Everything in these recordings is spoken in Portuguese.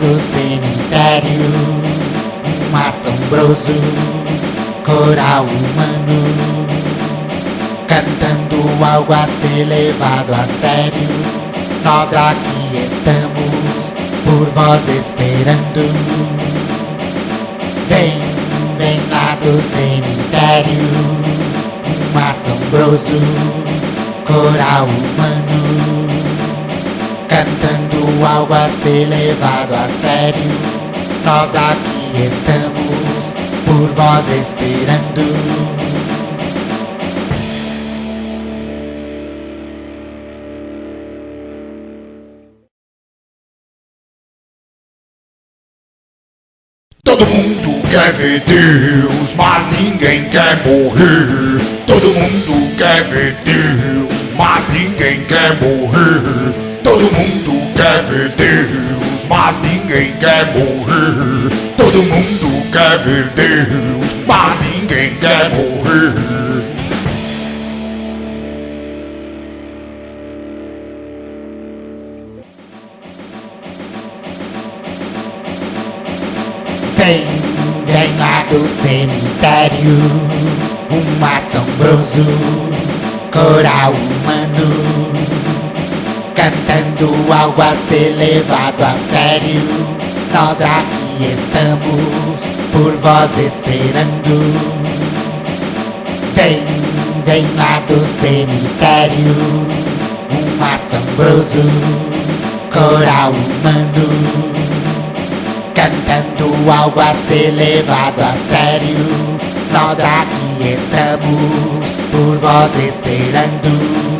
do cemitério. Um assombroso coral humano Cantando algo a ser levado a sério. Nós aqui estamos por vós esperando. Vem, vem lá do cemitério. Um assombroso coral humano Cantando algo a ser levado a sério Nós aqui estamos por vós esperando Todo mundo quer ver Deus, mas ninguém quer morrer. Todo mundo quer ver Deus, mas ninguém quer morrer. Todo mundo quer ver Deus, mas ninguém quer morrer. Todo mundo quer ver Deus, mas ninguém quer morrer. Vem, vem lá do cemitério Um assombroso coral humano Cantando algo a ser levado a sério. Nós aqui estamos por vós esperando. Vem, vem lá do cemitério Um assombroso coral humano. Cantando algo a ser levado a sério. Nós aqui estamos por vós esperando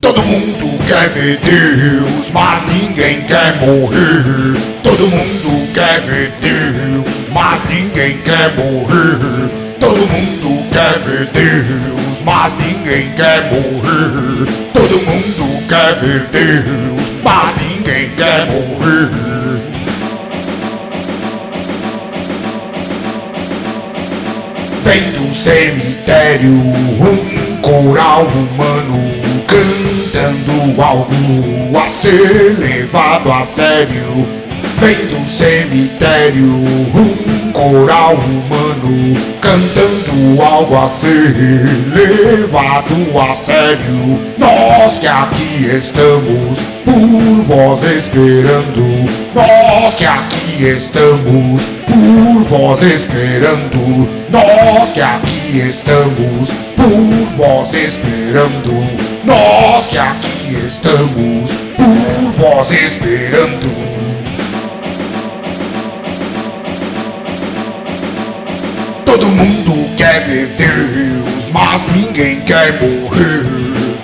Todo mundo quer ver Deus, mas ninguém quer morrer. Todo mundo quer ver Deus, mas ninguém quer morrer. Todo mundo quer ver Deus, mas ninguém quer morrer. Todo mundo quer ver Deus, mas ninguém quer morrer. Vem do cemitério um coral humano algo a ser levado a sério. Vem do cemitério um coral humano cantando algo a ser levado a sério. Nós que aqui estamos por vós esperando. Nós que aqui estamos por vós esperando. Nós que aqui estamos por vós esperando. Nós que estamos por vós esperando. Todo mundo quer ver Deus, mas ninguém quer morrer.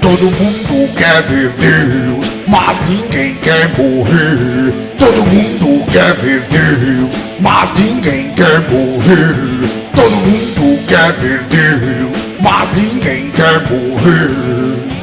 Todo mundo quer ver Deus, mas ninguém quer morrer. Todo mundo quer ver Deus, mas ninguém quer morrer. Todo mundo quer ver Deus, mas ninguém quer morrer.